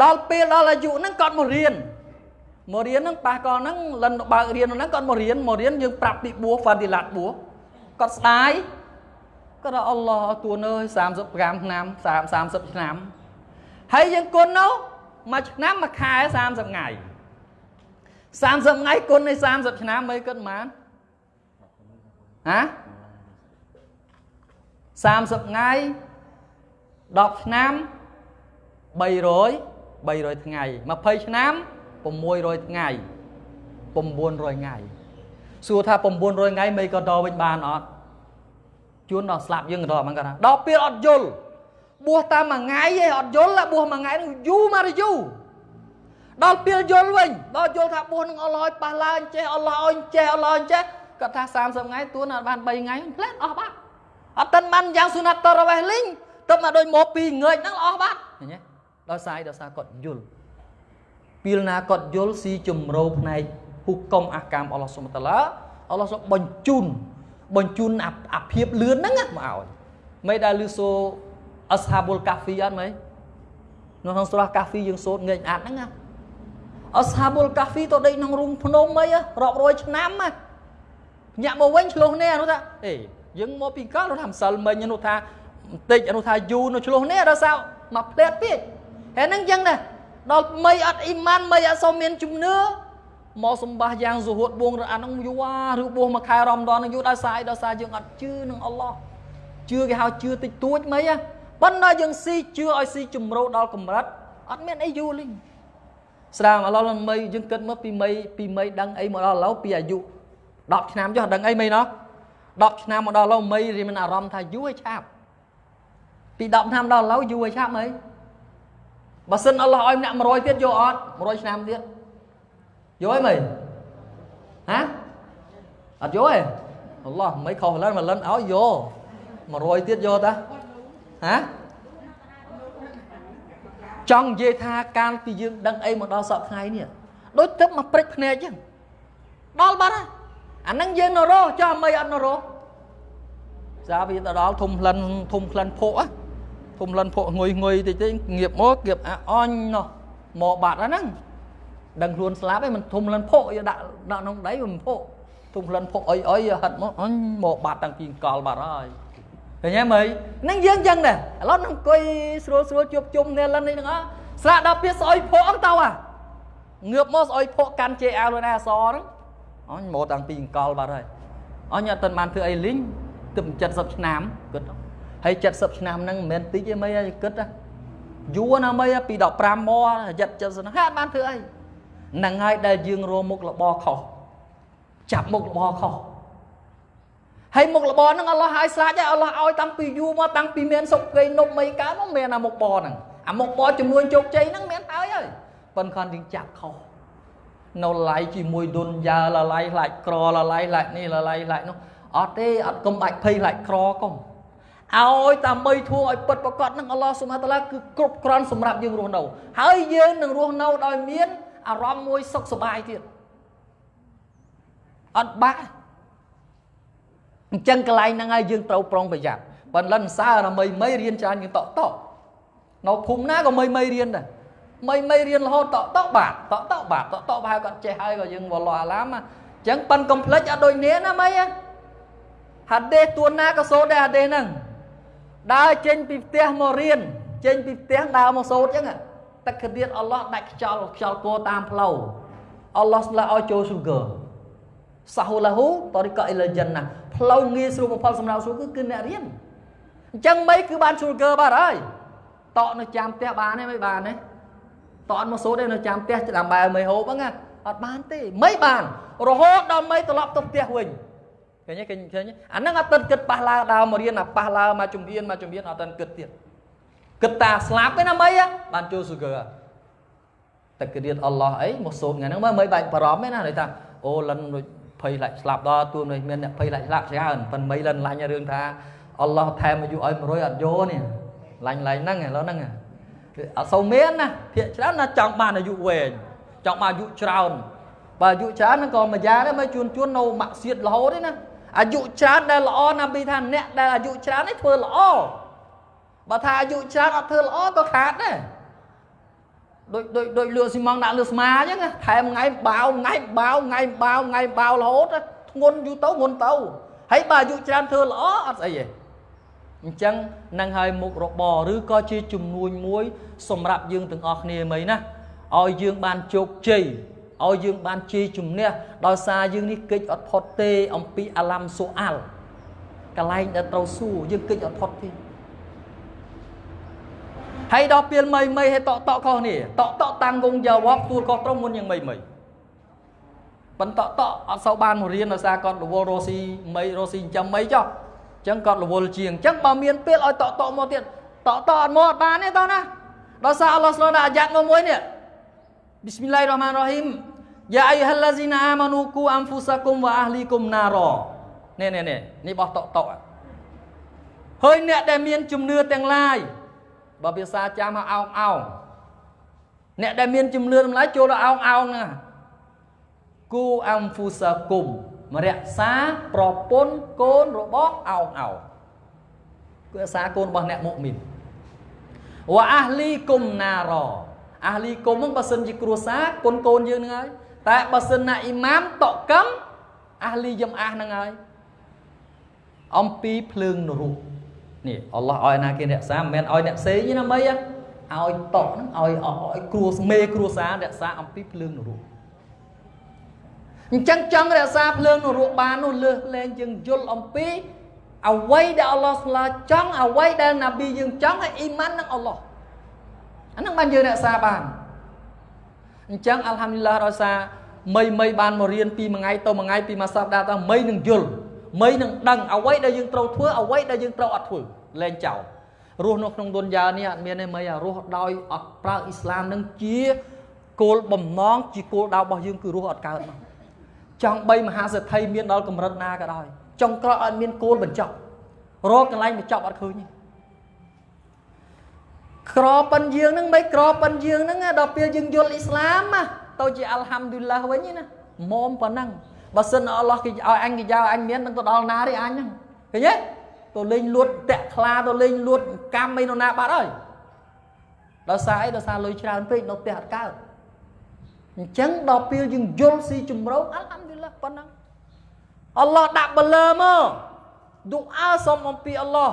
ដល់ពេលដល់អាយុហ្នឹងគាត់មករៀនមករៀនហ្នឹងប៉ះកលហ្នឹងលិនបើករៀនហ្នឹងគាត់មករៀនមករៀនយើងប្រាប់ពីបួសហ្វាឌីឡាតបួស គាត់ស្ដាយគាត់ថាអល់ឡោះទួនអើយ35ឆ្នាំ30ឆ្នាំហើយយើងគុណនោះមួយឆ្នាំមួយខែ30ថ្ងៃ30ថ្ងៃគុណនៃ30ឆ្នាំមិនគិតប៉ុន្មានហា30ថ្ងៃ10ឆ្នាំ300 300ថ្ងៃ20ឆ្នាំ600ថ្ងៃ900ថ្ងៃសួរថា900ថ្ងៃមិនក៏តវិញបានអត់ ជួនដល់ស្លាប់យើងក៏ដល់ហ្នឹងគាត់ថាដល់ពេលអត់យល់បួសតាមមួយថ្ងៃឯងអត់យល់បួសមួយថ្ងៃនឹងយូរមកយូរដល់ពេលយល់វិញដល់យល់ថាបួសនឹងអល់ឡោះឲ្យប៉ះឡើងចេះអល់ឡោះឲ្យចេះអល់ឡោះឲ្យចេះគាត់ថា30ថ្ងៃទួនអត់បាន3ថ្ងៃផ្លែតអស់បាត់អត់តិនបានយ៉ាងស៊ូណាត់តរវេះលីងទៅមកដូចមកពីងើចហ្នឹងអស់បាត់ឃើញទេដល់សាយដល់សារគាត់យល់ពីលណាគាត់យល់ស៊ីជំរោផ្នែកហ៊ុកុំអាកាមអល់ឡោះសុបតាឡាអល់ឡោះសុបបញ្ជូន បញ្ជូនអាភាពលឿនហ្នឹងមកឲ្យមិនដែលលឺសូអស្ហាបុលកាហ្វីអត់មិននៅក្នុងស្រះកាហ្វីយើងសូត្រងែកអាត់ហ្នឹងណាអស្ហាបុលកាហ្វីទៅដេកក្នុងរូងភ្នំអីរាប់រយឆ្នាំណាញាក់មកវិញឆ្លោះនេះនោះថាអេយើងមកពីកលនោះថាម្សិលមិញនោះថាបន្តិចនោះថាយូរនោះឆ្លោះនេះដល់ sao មកផ្លែតទៀតហើយហ្នឹងចឹងដែរដល់មីអត់អ៊ីម៉ានមីអត់សូមមានជំនឿ មកសម្បាសយ៉ាងសុហួតបួងរអានឹងយូរឬបួសមួយខែរំដននឹងយូរដល់សាយដល់សារយើងអត់ជឿនឹងអល់ឡោះជឿគេហៅជឿតិចតួចមីហ៎ប៉ុន្តែយើងស៊ីជឿឲ្យស៊ីជំរោដល់កម្រិតអត់មានអីយូរលេងស្រាមអល់ឡោះមីយើងគិតមកពីមីពីមីដឹងអីមកដល់ឥឡូវពីអាយុ10ឆ្នាំចុះដឹងអីមីណោះ10ឆ្នាំមកដល់ឡូវមីរៀនមានអារម្មណ៍ថាយូរឲ្យឆាប់ពី10ឆ្នាំដល់ឡូវយូរឲ្យឆាប់ហីបើសិនអល់ឡោះឲ្យអ្នក100ទៀតយកអត់100ឆ្នាំទៀត យកអីមីហ៎អត់យកទេអល់ឡោះមិនខុសឡើងមកលិនឲ្យយក100ទៀតយកតាហ៎ចង់និយាយថាកាលពីយើងដឹងអីមកដល់សពថ្ងៃនេះដូចទឹកមកព្រិចភ្នែកចឹងដល់បាត់ហើយអាហ្នឹងយើងនៅរស់ចុះមិនអត់នៅរស់សារវាទៅដល់ធំក្លិនធំក្លិនភក់ធំក្លិនភក់ងុយងុយតិចតិចងៀបមកគៀបអាអញនោះមកបាត់ហ្នឹង ដឹងខ្លួនស្លាប់ឯងមិនធំក្លិនភក់យកដាក់ដាក់ក្នុងដីមិនភក់ធំក្លិនភក់អុយអុយហិតមកអញមកបាត់តាំងពីកលបាត់ហើយឃើញទេមើលហ្នឹងយើងចឹងដែរឥឡូវនឹងអង្គុយស្រួលស្រួលជួបជុំនេះលិននេះហ្នឹងអស្រាក់ដល់ពេលស្អុយភក់ហ្នឹងទៅអាងើបមកស្អុយភក់កាន់ជេអាវខ្លួនឯងអសហ្នឹងអញមកតាំងពីអង្គលបាត់ហើយអញអត់ទាន់បានធ្វើអីលីងទើប70ឆ្នាំគិតហើយ70ឆ្នាំហ្នឹងមិនមែនតិចទេមីឲ្យគិតយូរណាមីពី15មក70 70ហ្នឹងហើយអត់បានធ្វើអីហ្នឹងហើយដែលយើងរមុខរបរខុសចាប់មុខរបរខុសហើយមុខរបរហ្នឹងអល់ឡោះឲ្យស្រាច់ហើយអល់ឡោះឲ្យតាំងពីយូរមកតាំងពីមានសុខគេនប់មិនកើតមកមានអាមុខបរហ្នឹងអាមុខបរចំនួនជោគជ័យហ្នឹងមានហើយហើយប៉ុន្តែយើងចាប់ខុសនៅឡៃជាមួយឌុនយ៉ាលឡៃខ្លាច់ក្រលឡៃខ្លាច់នេះលឡៃខ្លាច់នោះអត់ទេអត់កុំបាច់ភ័យខ្លាច់ក្រកុំឲ្យដើម្បីធួងឲ្យពិតប្រកបនឹងអល់ឡោះសុបហានតាឡាគឺគ្រប់គ្រាន់សម្រាប់យើងរស់នៅហើយយើងនឹងរស់នៅដោយមាន អារម្មណ៍មួយសុខសប្បាយទៀតអត់បាក់អញ្ចឹងកន្លែងហ្នឹងហើយយើងត្រូវប្រុងប្រយ័ត្នបើលិនសើរមីមីរៀនច្រើនយើងតក់តក់នៅភូមិណាក៏មីមីរៀនដែរមីមីរៀនរហូតតក់តក់បាទតក់តក់បាទតក់តក់ប្រហែលគាត់ចេះហើយក៏យើងវល់អាឡាមអញ្ចឹងប៉ិនកុំភ្លេចអត់ដូចនេះណាមីហាដេសទួនណាក៏សូត្រដែរហាដេសហ្នឹងដើរចេញពីផ្ទះមករៀនចេញពីផ្ទះដើរមកសូត្រអញ្ចឹង ទឹកកទៀតអល់ឡោះដាច់ខ្យល់ខ្យល់គោតាមផ្លូវអល់ឡោះស្លាឲ្យចូលស៊ូហ្គើសាហូឡាហ៊ូតរិកអ៊ីលចិនណាផ្លូវងាយស្រួលបំផុតសម្រាប់ស៊ូហ្គើគឺអ្នករៀនអញ្ចឹងមិនគឺបានស៊ូហ្គើបាត់ហើយតក់នៅចាំផ្ទះបានទេមិនបានទេតក់មកសូត្រទេនៅចាំផ្ទះដើម្បីឲ្យមិនហូបហ្នឹងអត់បានទេមិនបានរហូតដល់មិនត្រឡប់ទៅផ្ទះវិញឃើញទេឃើញឃើញអាហ្នឹងអត់ទាន់គិតប៉ះឡាដើមមករៀនអាប៉ះឡាមកជំនាញមកជំនាញអត់ទាន់គិតទៀត គិតតាស្លាប់ទេណាមិនបានចូលស៊ូហ្គើតែគិតរៀនអល់ឡោះអីមកសូត្រថ្ងៃហ្នឹងមិនបាច់បារម្ភទេណាន័យថាអូលិនដូចភ័យឡាច់ស្លាប់ដល់ទួនេះមានអ្នកភ័យឡាច់ស្លាប់ច្រើនប៉ុន្តែមិនលិនឡាញ់រឿងថាអល់ឡោះថែមអាយុឲ្យ100អត់យកនេះឡាញ់ឡាញ់ហ្នឹងឥឡូវហ្នឹងអត់សូវមានណាភាកច្រើនណាចង់បានអាយុវែងចង់បានអាយុច្រើនបើអាយុច្រើនហ្នឹងក៏មួយយ៉ាងដែរមកជួនជួននៅម៉ាក់សៀតរហូតទេណាអាយុច្រើនដែលល្អណាពីថាអ្នកដែលអាយុច្រើននេះធ្វើល្អ បើថាអាយុច្រើនអត់ធ្វើល្អក៏ខាតដែរដូចដូចដូចលក់ស៊ីម៉ងដាក់លក់ស្មាអញ្ចឹងថែមថ្ងៃបាវថ្ងៃបាវថ្ងៃបាវថ្ងៃបាវរហូតធ្ងន់យូរទៅធ្ងន់ទៅហើយបើអាយុច្រើនធ្វើល្អអត់ស្អីទេអញ្ចឹងនឹងឲ្យមុខរបរឬក៏ជាជំនួញមួយ សម្រាប់យើងទាំងអស់គ្នាមិញណាឲ្យយើងបានជោគជ័យឲ្យយើងបានជ័យជំនះដោយសារយើងនេះកិច្ចអត់ផុតទេអំពីអាឡាំសូអាល់កន្លែងដែលត្រូវសួរយើងកិច្ចអត់ផុតទេ ហើយដល់ពេលមីមីឲ្យតក់តក់ខុសនេះតក់តក់តាំងគង់យ៉ាវ៉ាប់ទួលខុសត្រង់មុនយ៉ាងមីមីប៉ុន្តែតក់តក់អត់សូវបានមករៀនដោយសារគាត់រវល់រស់ស៊ីមីរស់ស៊ីចិញ្ចឹមមីចុះអញ្ចឹងគាត់រវល់ជាងអញ្ចឹងបើមានពេលឲ្យតក់តក់មកទៀតតក់តក់អត់មកអត់បានទេតោះណាដោយសារអល់ឡោះស្លូដាក់អាយ៉ាត់មកមួយនេះប៊ីស្មិលឡាហ៊ីរ៉ាហ្មានរ៉ាហ៊ីមយ៉ាអៃហាឡាស៊ីណាអាម៉ានូគូអាំហ្វូសាគុំវ៉ាអាហ្លីគុំណារ៉នេះនេះនេះនេះបោះតក់តក់ហើយអ្នកដែលមានជំនឿទាំងឡាយ បើភាសាចាំមកអោងអោងអ្នកដែលមានជំនឿតម្លៃចូលដល់អោងអោងហ្នឹងគូអាំហ្វូសាគុំមរក្សាប្រពន្ធកូនរបស់អោងអោងគឺរក្សាកូនរបស់អ្នកមុមីនវ៉ាអាហ្លីគុំណារ៉អាហ្លីគុំហ្នឹងបើសិនជាគ្រួសារកូនកូនយើងហ្នឹងហើយតែបើសិនណាអ៊ីម៉ាមតកឹមអាហ្លីយឹមអាសហ្នឹងហើយអំពីភ្លើងនរុ នេះអល់ឡោះឲ្យណាគេរក្សាមិនមែនឲ្យអ្នកផ្សេងទេណាមីឲ្យតក់ហ្នឹងឲ្យឲ្យគ្រួមេគ្រួសាររក្សាអំពីភ្លើងនរុអញ្ចឹងចង់រក្សាភ្លើងនរុបាននោះលើសលែងជាងយល់អំពីអ្វីដែលអល់ឡោះស្លាចង់អ្វីដែលណាប៊ីយើងចង់ឲ្យអ៊ីម៉ាននឹងអល់ឡោះអាហ្នឹងបានយើងរក្សាបានអញ្ចឹងអัลហាំឌីលឡាដោយសារមីមីបានមករៀនពីមួយថ្ងៃទៅមួយថ្ងៃពីមួយសប្តាហ៍ទៅមីនឹងយល់ មីនឹងដឹងអ្វីដែលយើងត្រូវធ្វើអ្វីដែលយើងត្រូវអត់ធ្វើលែងចោលរស់នៅក្នុងទុនយ៉ានេះអត់មានទេមីអារស់ដោយអត់ប្រើអ៊ីស្លាមនឹងជាគោលបំណងជាគោលដៅរបស់យើងគឺរស់អត់កើតមកចង់បីមហាសេដ្ឋីមានដល់កម្រិតណាក៏ដោយចង់ក្រោយអត់មានគោលបញ្ចប់រកកន្លែងបញ្ចប់អត់ឃើញទេក្រប៉ិនយើងហ្នឹងមិនក្រប៉ិនយើងហ្នឹងដល់ពេលយើងយល់អ៊ីស្លាមទៅជាអល់ហាំឌុលឡាវិញណាមុំប៉ុណ្ណឹង បើសិនអល់ឡោះគេឲ្យអញគេយកអញមាននឹងទៅដល់ណាទេអញហ្នឹងឃើញទេទៅលេងលួតតាក់ខ្លាទៅលេងលួតកម្មអីនៅណាបាត់ហើយដល់សារអីដល់សារលុយច្រើនពេកនៅផ្ទះអត់កើតអញ្ចឹងដល់ពេលយើងយល់ស៊ីជំរោអល់ហាំឌុលឡាប៉ុណ្ណឹងអល់ឡោះដាក់បលើមកឌូអាសុំអំពីអល់ឡោះ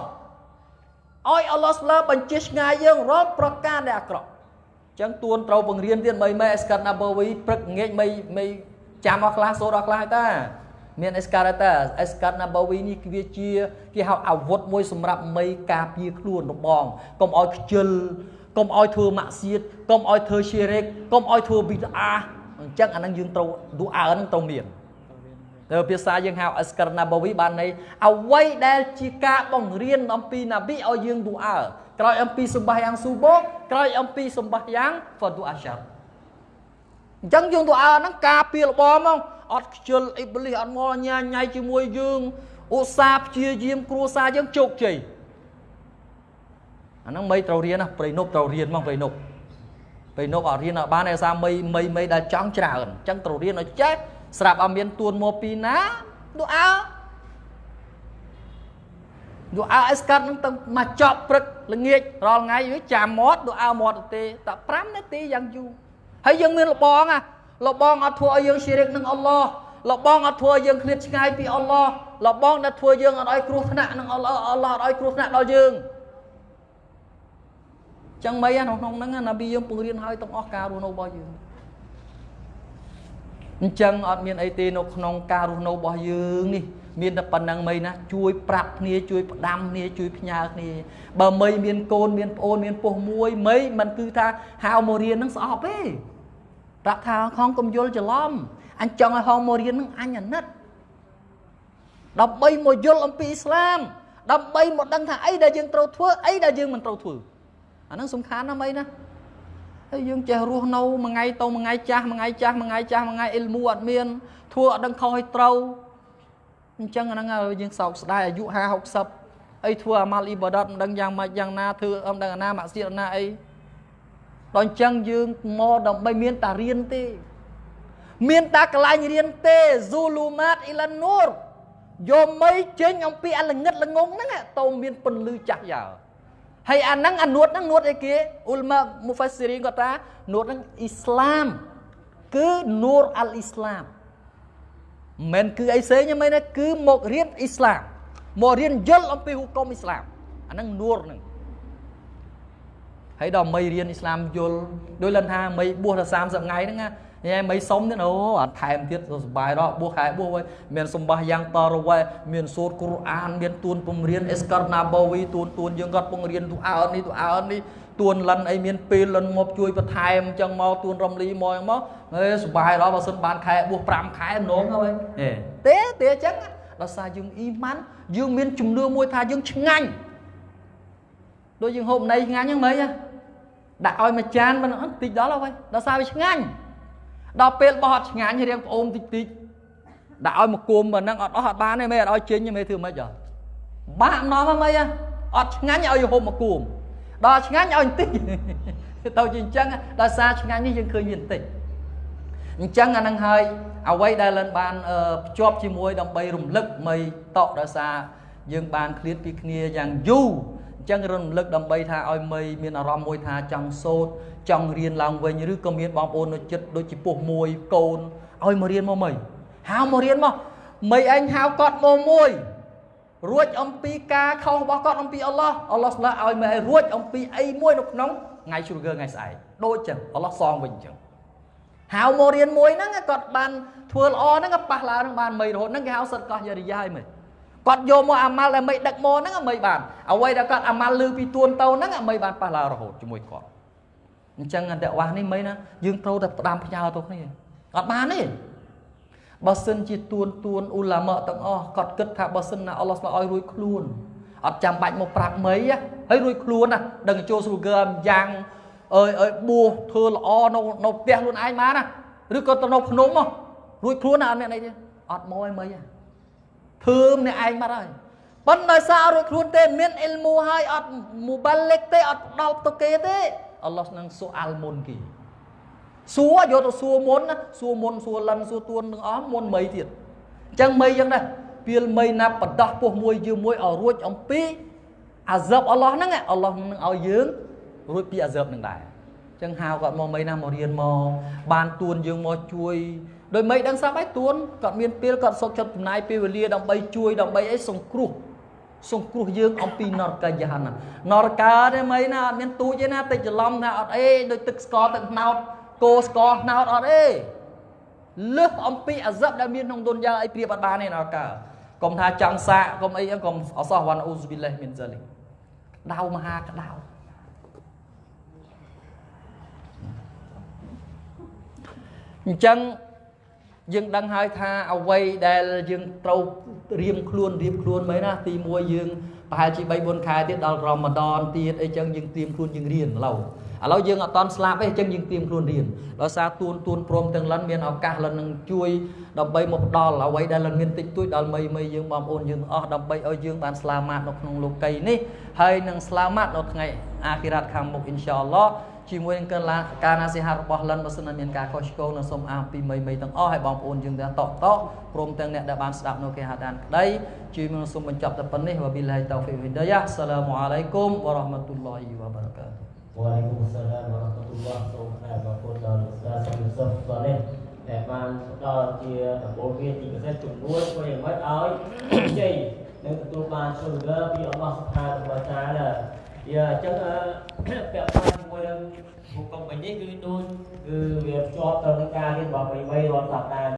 ឲ្យអល់ឡោះស្លើបញ្ជាឆ្ងាយយើងរាល់ប្រការដែលអាក្រក់អញ្ចឹងទួនត្រូវបង្រៀនទៀតបីមេអេស្កាត់ណាបូវីព្រឹកងាកមិនមិន ចាំអស់ខ្លះសូត្រអស់ខ្លះតាមានអេស្កាតាអេស្កាត់ណាបូវីនេះវាជាគេហៅអាវុធមួយសម្រាប់មីការពារខ្លួនរបងកុំឲ្យខ្ជិលកុំឲ្យធ្វើម៉ាក់សៀតកុំឲ្យធ្វើឈីរេកកុំឲ្យធ្វើប៊ីតអាអញ្ចឹងអានឹងយើងត្រូវឌូអើនឹងត្រូវមានទៅភាសាយើងហៅអស្ករណាបវីបានន័យអ្វីដែលជាការបង្រៀនអំពីណាប៊ីឲ្យយើងឌូអើក្រោយអំពីសម្បាយ៉ាងស៊ូបូក្រោយអំពីសម្បាយ៉ាងហ្វឌូ អាសាអញ្ចឹងយើងឌូអើហ្នឹងការពារលបមកអត់ខ្ជិលអ៊ីប្លីសអត់មកញ៉ាញ៉ៃជាមួយយើងឧស្សាហ៍ព្យាយាមគ្រួសារយើងជោគជ័យអាហ្នឹងមីត្រូវរៀនណាប្រៃនប់ត្រូវរៀនមកប្រៃនប់ប្រៃនប់អត់រៀនអត់បានឯសារមីមីមីដែលចង់ច្រើនអញ្ចឹងត្រូវរៀនឲ្យចេះស្រាប់អត់មានទួនមកពីណាឌូអាឌូអាអេសកាត់នឹងទៅមកចប់ព្រឹកល្ងាចរាល់ថ្ងៃវាចាំមាត់ឌូអាមាត់ទេតែ5នាទីយ៉ាងយូរ ហើយយើងមានលបងអាលបងអត់ធ្វើឲ្យយើងជារិកនឹងអល់ឡោះលបងអត់ធ្វើឲ្យយើងឃ្លាតឆ្ងាយពីអល់ឡោះលបងដែលធ្វើយើងអត់ឲ្យគ្រោះថ្នាក់នឹងអល់ឡោះអល់ឡោះអត់ឲ្យគ្រោះថ្នាក់ដល់យើងចឹងមិនក្នុងហ្នឹងណាប៊ីយើងពង្រៀនឲ្យទាំងអស់ការរស់នៅរបស់យើងអញ្ចឹងអត់មានអីទេនៅក្នុងការរស់នៅរបស់យើងនេះមានតែប៉ុណ្ណឹងមីណាជួយប្រាប់គ្នាជួយផ្ដាំគ្នាជួយផ្ញើគ្នាបើមីមានកូនមានប្អូនមានពោះមួយមីមិនគឺថាហៅមករៀននឹងស្អប់ទេ ប្រាប់ថាខំកុំយល់ច្រឡំអញចង់ឲ្យហងមករៀននឹងអញអាណិតដើម្បីមកយល់អំពីអ៊ីស្លាមដើម្បីមកដឹងថាអីដែលយើងត្រូវធ្វើអីដែលយើងមិនត្រូវធ្វើអាហ្នឹងសំខាន់ណាស់មីណាហើយយើងចេះរស់នៅមួយថ្ងៃទៅមួយថ្ងៃចាស់មួយថ្ងៃចាស់មួយថ្ងៃចាស់មួយថ្ងៃអ៊ីលមូអត់មានធ្វើអត់ដឹងខុសឲ្យត្រូវអញ្ចឹងអាហ្នឹងយើងសោកស្ដាយអាយុ50 60អីធ្វើអាម៉ាល់អ៊ីបាដតមិនដឹងយ៉ាងម៉េចយ៉ាងណាធ្វើអត់ដឹងអាណាម៉ាក់សៀតណាអី ដល់អញ្ចឹងយើងមកដើម្បីមានតារៀនទេ មានតាកន្លែងរៀនទេ Zulumat Ilan Nur យកមីចេញអំពីអលងឹតល្ងងហ្នឹងទៅមានពន្លឺចាស់យ៉ាហើយអាហ្នឹងអានួតហ្នឹងនួតអីគេអ៊ុលម៉ាមូហ្វាស៊ីរីនគាត់ថានួតហ្នឹងអ៊ីស្លាមគឺនូរអលអ៊ីស្លាមមិនគឺអីផ្សេងទេមែនទេគឺមករៀនអ៊ីស្លាមមករៀនយល់អំពីហុគមអ៊ីស្លាមអាហ្នឹងនួរហ្នឹង ហើយដល់មីរៀនអ៊ីស្លាមយល់ដោយលន់ថាមីបួសដល់30ថ្ងៃហ្នឹងណាញ៉ែមិនសុំទៀតអូអត់ថែមទៀតសុបាយរកបួសខែបួសវិញមានសម្បាសយ៉ាងតរវ៉ែមានសូត្រគុរអានមានទួនពំរៀនអេសកាណាបូវីទួនទួនយើងគាត់ពងរៀនទូអើនេះទូអើនេះទួនលិនអីមានពេលលិនមកជួយបន្ថែមអញ្ចឹងមកទួនរំលីមកអញ្ចឹងមកអេសុបាយរកបើសិនបានខែបួស5ខែម្ដងហើយទេទេអញ្ចឹងដល់សារយើងអ៊ីម៉ាន់យើងមានជំនឿមួយថាយើងឆ្ងាញ់ដូចយើងហូបណៃឆ្ងាញ់ហ្នឹងមើល ដាក់ឲ្យមួយចានមិនតិចដល់ហើយដល់សារវាឆ្ងាញ់ដល់ពេលបោះអត់ឆ្ងាញ់រៀងប្អូនតិចតិចដាក់ឲ្យមកគុំប៉ុណ្ណឹងអត់អស់អត់បានទេមេអត់ឲ្យចេញទេមេធ្វើម៉េចអត់បាក់នាំហ្មងអត់ឆ្ងាញ់ឲ្យហូបមកគុំដល់ឆ្ងាញ់ឲ្យបន្តិចទៅជាអញ្ចឹងដោយសារឆ្ងាញ់នេះយើងឃើញមានបន្តិចអញ្ចឹងអានឹងហើយអ្វីដែលលិនបានភ្ជាប់ជាមួយដើម្បីរំលឹកមីតកដោយសារយើងបានឃ្លាតពីគ្នាយ៉ាងយូរ ចឹងរំលឹកដើម្បីថាឲ្យមីមានអារម្មណ៍មួយថាចង់សូត្រចង់រៀនឡើងវិញឬក៏មានបងប្អូននៅចិត្តដូចជាពោះមួយកូនឲ្យមករៀនមកមីហៅមករៀនមកមីឯងហៅគាត់មកមួយរួចអំពីការខុសរបស់គាត់អំពីអល់ឡោះអល់ឡោះស្លាឲ្យមីឲ្យរួចអំពីអីមួយនៅក្នុងថ្ងៃជ្រុលថ្ងៃស្អែកដូចចឹងអល់ឡោះសងវិញចឹងហៅមករៀនមួយហ្នឹងគាត់បានធ្វើល្អហ្នឹងប៉ះឡើងហ្នឹងបានមីរហូតហ្នឹងគេហៅសិតកោះយរិយាឲ្យមើល គាត់យកមកអាម៉ាល់ដែលមិនដឹកមកហ្នឹងមិនបានអ្វីដែលគាត់អាម៉ាល់លឺពីទួនទៅហ្នឹងមិនបានប៉ះឡើងរហូតជាមួយគាត់អញ្ចឹងអន្តរវាសនេះមិនណាយើងត្រូវតែផ្ដាំផ្ញើទៅគ្នាអត់បានទេបើសិនជាទួនទួនអ៊ូឡាម៉ាទាំងអស់គាត់គិតថាបើសិនណាអល់ឡោះស្លាឲ្យរួចខ្លួនអត់ចាំបាច់មកប្រាប់មីហើយរួចខ្លួនណាដឹងចូលស្រូកើយ៉ាងអើយអើយបួសធ្វើល្អនៅនៅផ្ទះខ្លួនឯងបានណាឬក៏ទៅនៅភ្នំមករួចខ្លួនណាអត់មានអីទេអត់មកឲ្យមីទេ ធ្វើម្នាក់ឯងបាត់ហើយប៉ុន្តែសាររួចខ្លួនទេ មានអ៊ីលមូហើយអត់មូបាលិកទេអត់ផ្ដោតទៅគេទេអល់ឡោះនឹងសួរអាល់មុនគេសួរយកទៅសួរមុនណាសួរមុនសួរលិនសួរទួនទាំងអស់មុនមីទៀតអញ្ចឹងមីយ៉ាងដែរពេលមីណាបដោះពោះមួយយឺមួយឲ្យរួចអំពីអាហ្សបអល់ឡោះហ្នឹងអល់ឡោះនឹងឲ្យយើងរួចពីអាហ្សបនឹងដែរអញ្ចឹងហៅគាត់មកមីណាមករៀនមកបានទួនយើងមកជួយ ដោយមិនដឹងស្រាប់ហើយទួនគាត់មានពេលគាត់សុខចិត្តចំណាយពេលវេលាដើម្បីជួយដើម្បីអីសង្គ្រោះសង្គ្រោះយើងអំពីនរកាយហាននរកាទេមិនណាអត់មានទូចទេណាតិចច្រឡំថាអត់អីដូចទឹកស្ករទឹកត្នោតគោស្ករត្នោតអត់អីលើសអំពីអាសិបដែលមានក្នុងទុនយ៉ាអីព្រៀបអត់បានទេនរកាកុំថាចង់សាកកុំអីកុំអសោះវ៉ាន់អ៊ូសប៊ីលេះមីនហ្សាលីក្តៅមហាក្តៅអញ្ចឹង យើងដឹងហើយថាអ្វីដែលយើងត្រូវរៀមខ្លួនរៀបខ្លួនមែនណាទី1យើងប្រហែលជា3 4ខែទៀតដល់រ៉ម៉ាដនទៀតអីចឹងយើងត្រៀមខ្លួនយើងរៀនឡូវឥឡូវយើងអត់តន់ស្លាប់ទេអញ្ចឹងយើងត្រៀមខ្លួនរៀនដោយសារទួនទួនព្រមទាំងលិនមានឱកាសលិននឹងជួយដើម្បីមកផ្ដល់អ្វីដែលលិនមានតិចតួចដល់មីមីយើងបងប្អូនយើងទាំងអស់ដើម្បីឲ្យយើងបានស្លាមាតនៅក្នុងលោកីនេះហើយនឹងស្លាមាតនៅថ្ងៃអាគិរ៉ាតខាងមុខអ៊ីនសាអល់ឡោះ ជាមួយនឹងការការណាសិហារបស់លិនបើសិនមានការខុសឆ្គងនឹងសូមអះពីមីមីទាំងអស់ហើយបងប្អូនយើងទាំងតកតកព្រមទាំងអ្នកដែលបានស្ដាប់នៅគេហាដានក្តីជួយមកសូមបញ្ចប់តែប៉ុណ្នេះវ៉ាប៊ីឡាហ៊ីតោហ្វីកវីដាយ៉ាអស្សឡាមអាឡៃគុំវ៉ារ៉ាហ្មាតុលឡោហ៊ីវ៉ាបារកាតុ Waalaikumsalam warahmatullahi wabarakatuh បាទពុទ្ធដល់សាសនាសុខស្នេះដែលបានផ្ដល់ជាដំបូងមានទីពិសេសជំនួយធ្វើយ៉ាងម៉េចឲ្យជ័យនិងទទួលបានជោគជ័យពីអល់ឡោះសុផានវតាឡា យ៉ាអញ្ចឹងពាក់ព័ន្ធជាមួយនឹងបុគ្គលមិញនេះគឺដូចគឺវាភ្ជាប់ទៅនឹងការរៀនរបស់មីមីរាល់សប្តាហ៍